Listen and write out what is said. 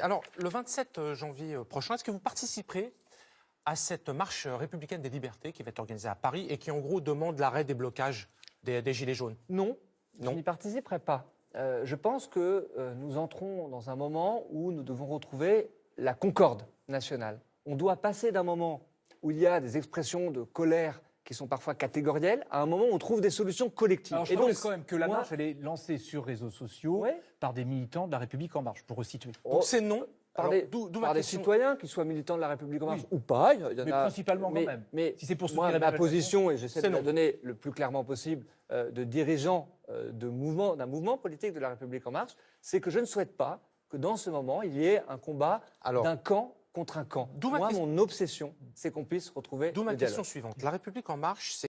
Alors, le 27 janvier prochain, est-ce que vous participerez à cette marche républicaine des libertés qui va être organisée à Paris et qui, en gros, demande l'arrêt des blocages des, Gilets jaunes? Non, je n'y participerai pas. Euh, je pense que euh, nous entrons dans un moment où nous devons retrouver la concorde nationale. On doit passer d'un moment où il y a des expressions de colère qui sont parfois catégorielles, à un moment où on trouve des solutions collectives. Alors je pense quand même que la marche, elle est lancée sur réseaux sociaux par des militants de la République En Marche, pour resituer. Donc c'est non par, des, citoyens, qui soient militants de la République en marche ou pas. mais principalement quand même. Mais si c'est pour moi, ma position, et j'essaie de la donner le plus clairement possible, euh, de dirigeants euh, d'un mouvement, mouvement politique de la République en marche, c'est que je ne souhaite pas que dans ce moment, il y ait un combat d'un camp contre un camp. Moi, mon obsession, c'est qu'on puisse retrouver. D'où ma question suivante. La République en marche, c'est